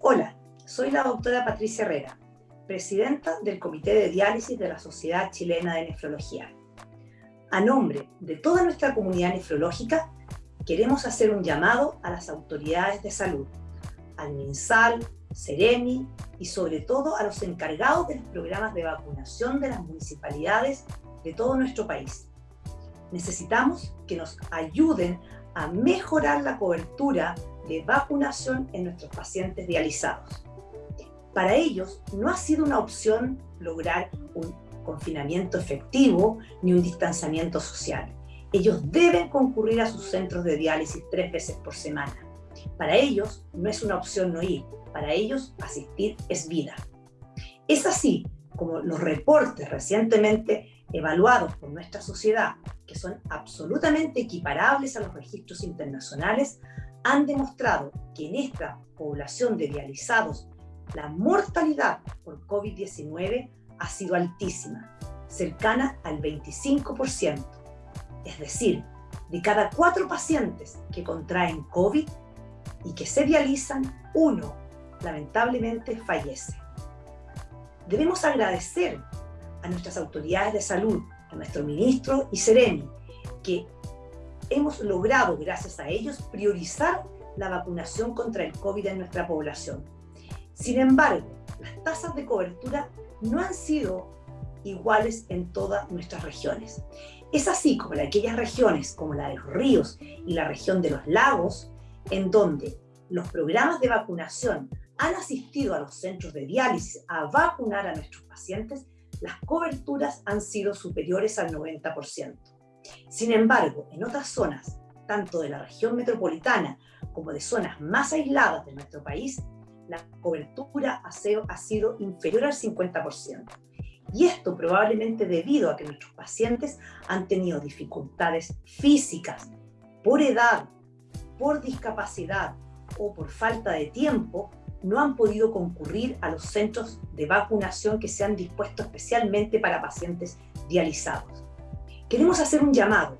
Hola, soy la doctora Patricia Herrera, presidenta del Comité de Diálisis de la Sociedad Chilena de Nefrología. A nombre de toda nuestra comunidad nefrológica, queremos hacer un llamado a las autoridades de salud, al MinSal, Ceremi y sobre todo a los encargados de los programas de vacunación de las municipalidades de todo nuestro país. Necesitamos que nos ayuden a mejorar la cobertura de vacunación en nuestros pacientes dializados. Para ellos no ha sido una opción lograr un confinamiento efectivo ni un distanciamiento social. Ellos deben concurrir a sus centros de diálisis tres veces por semana. Para ellos no es una opción no ir, para ellos asistir es vida. Es así como los reportes recientemente evaluados por nuestra sociedad, que son absolutamente equiparables a los registros internacionales, han demostrado que en esta población de dializados la mortalidad por COVID-19 ha sido altísima, cercana al 25%. Es decir, de cada cuatro pacientes que contraen COVID y que se dializan, uno lamentablemente fallece. Debemos agradecer a nuestras autoridades de salud, a nuestro ministro y Seremi, que hemos logrado, gracias a ellos, priorizar la vacunación contra el COVID en nuestra población. Sin embargo, las tasas de cobertura no han sido iguales en todas nuestras regiones. Es así como en aquellas regiones como la de los ríos y la región de los lagos, en donde los programas de vacunación han asistido a los centros de diálisis a vacunar a nuestros pacientes, las coberturas han sido superiores al 90%. Sin embargo, en otras zonas, tanto de la región metropolitana como de zonas más aisladas de nuestro país, la cobertura ha sido inferior al 50%. Y esto probablemente debido a que nuestros pacientes han tenido dificultades físicas, por edad, por discapacidad o por falta de tiempo, no han podido concurrir a los centros de vacunación que se han dispuesto especialmente para pacientes dializados. Queremos hacer un llamado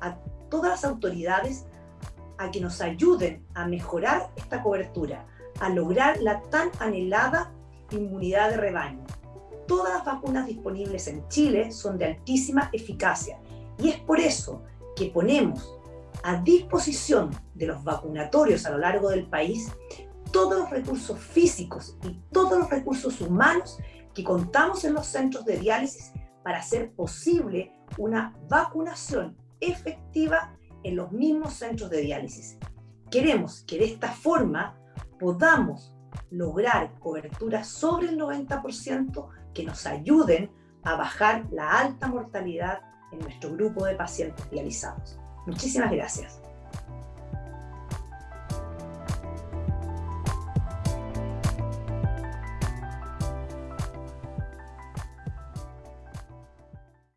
a todas las autoridades a que nos ayuden a mejorar esta cobertura, a lograr la tan anhelada inmunidad de rebaño. Todas las vacunas disponibles en Chile son de altísima eficacia y es por eso que ponemos a disposición de los vacunatorios a lo largo del país todos los recursos físicos y todos los recursos humanos que contamos en los centros de diálisis para hacer posible una vacunación efectiva en los mismos centros de diálisis. Queremos que de esta forma podamos lograr coberturas sobre el 90% que nos ayuden a bajar la alta mortalidad en nuestro grupo de pacientes dializados. Muchísimas gracias.